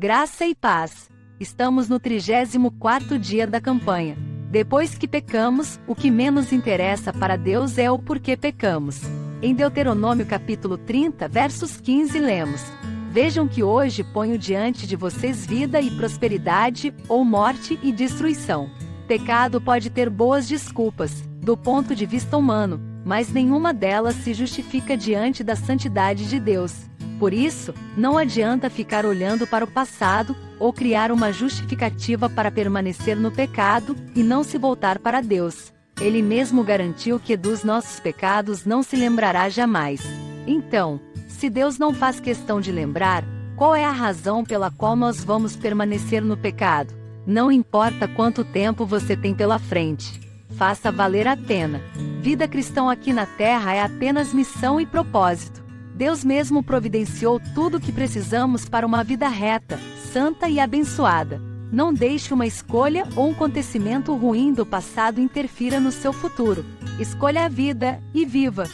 Graça e paz. Estamos no 34º dia da campanha. Depois que pecamos, o que menos interessa para Deus é o porquê pecamos. Em Deuteronômio capítulo 30, versos 15 lemos: Vejam que hoje ponho diante de vocês vida e prosperidade, ou morte e destruição. Pecado pode ter boas desculpas, do ponto de vista humano, mas nenhuma delas se justifica diante da santidade de Deus. Por isso, não adianta ficar olhando para o passado ou criar uma justificativa para permanecer no pecado e não se voltar para Deus. Ele mesmo garantiu que dos nossos pecados não se lembrará jamais. Então, se Deus não faz questão de lembrar, qual é a razão pela qual nós vamos permanecer no pecado? Não importa quanto tempo você tem pela frente. Faça valer a pena. Vida cristã aqui na Terra é apenas missão e propósito. Deus mesmo providenciou tudo o que precisamos para uma vida reta, santa e abençoada. Não deixe uma escolha ou um acontecimento ruim do passado interfira no seu futuro. Escolha a vida e viva.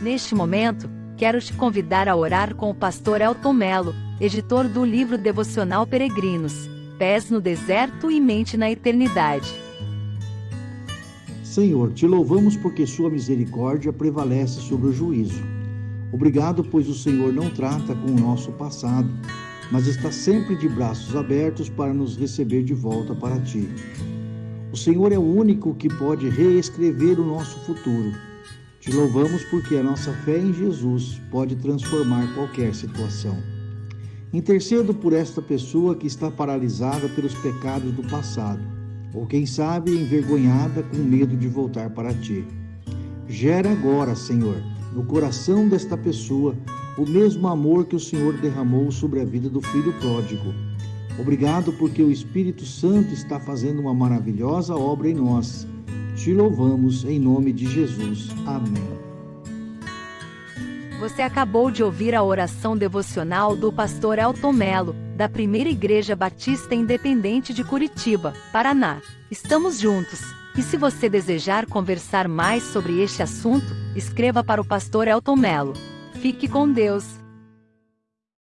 Neste momento, quero te convidar a orar com o pastor Elton Melo, editor do livro devocional Peregrinos, Pés no Deserto e Mente na Eternidade. Senhor, te louvamos porque sua misericórdia prevalece sobre o juízo. Obrigado, pois o Senhor não trata com o nosso passado, mas está sempre de braços abertos para nos receber de volta para ti. O Senhor é o único que pode reescrever o nosso futuro. Te louvamos porque a nossa fé em Jesus pode transformar qualquer situação. Intercedo por esta pessoa que está paralisada pelos pecados do passado, ou quem sabe envergonhada com medo de voltar para ti. Gera agora, Senhor, no coração desta pessoa o mesmo amor que o Senhor derramou sobre a vida do filho pródigo. Obrigado porque o Espírito Santo está fazendo uma maravilhosa obra em nós. Te louvamos em nome de Jesus. Amém. Você acabou de ouvir a oração devocional do pastor Elton Melo, da Primeira Igreja Batista Independente de Curitiba, Paraná. Estamos juntos. E se você desejar conversar mais sobre este assunto, escreva para o pastor Elton Melo. Fique com Deus.